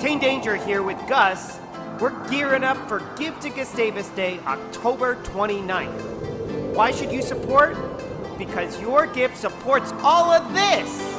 Kane Danger here with Gus. We're gearing up for Give to Gustavus Day, October 29th. Why should you support? Because your gift supports all of this.